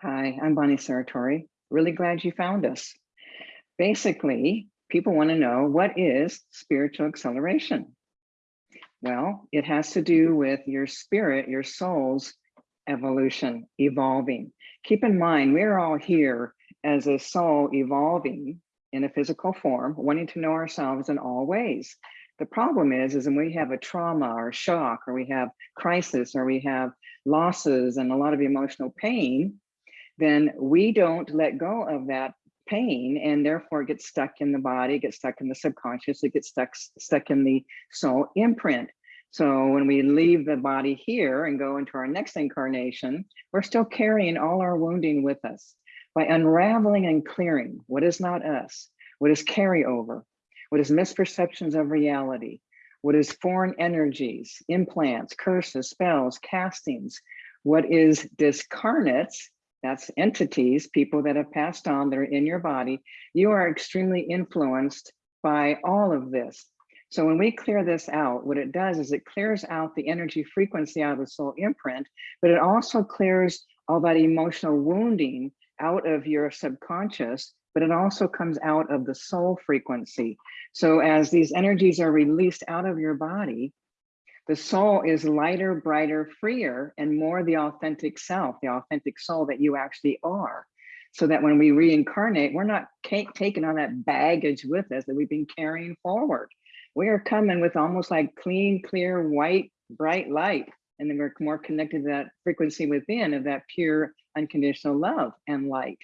Hi, I'm Bonnie Saratori. Really glad you found us. Basically, people want to know what is spiritual acceleration? Well, it has to do with your spirit, your soul's evolution, evolving. Keep in mind, we're all here as a soul evolving in a physical form, wanting to know ourselves in all ways. The problem is, is when we have a trauma or shock, or we have crisis, or we have losses and a lot of emotional pain, then we don't let go of that pain and therefore get stuck in the body, get stuck in the subconscious, it gets stuck, stuck in the soul imprint. So when we leave the body here and go into our next incarnation, we're still carrying all our wounding with us. By unraveling and clearing what is not us, what is carryover, what is misperceptions of reality, what is foreign energies, implants, curses, spells, castings, what is discarnates, that's entities, people that have passed on that are in your body, you are extremely influenced by all of this. So when we clear this out, what it does is it clears out the energy frequency out of the soul imprint, but it also clears all that emotional wounding out of your subconscious, but it also comes out of the soul frequency. So as these energies are released out of your body, the soul is lighter, brighter, freer, and more the authentic self, the authentic soul that you actually are. So that when we reincarnate, we're not taking on that baggage with us that we've been carrying forward. We are coming with almost like clean, clear, white, bright light. And then we're more connected to that frequency within of that pure, unconditional love and light.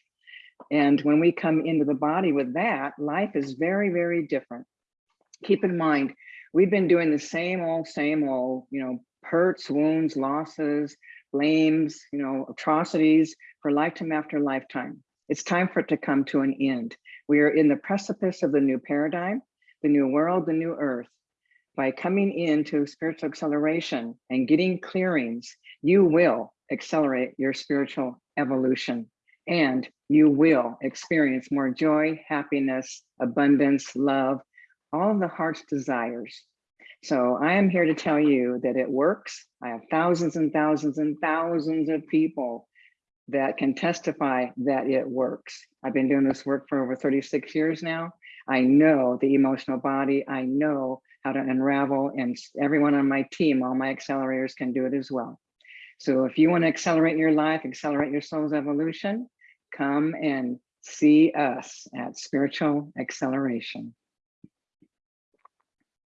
And when we come into the body with that, life is very, very different. Keep in mind, we've been doing the same old, same old, you know, hurts, wounds, losses, blames, you know, atrocities for lifetime after lifetime. It's time for it to come to an end. We are in the precipice of the new paradigm, the new world, the new earth. By coming into spiritual acceleration and getting clearings, you will accelerate your spiritual evolution and you will experience more joy, happiness, abundance, love, all of the heart's desires. So I am here to tell you that it works. I have thousands and thousands and thousands of people that can testify that it works. I've been doing this work for over 36 years now. I know the emotional body. I know how to unravel and everyone on my team, all my accelerators can do it as well. So if you want to accelerate your life, accelerate your soul's evolution, come and see us at Spiritual Acceleration.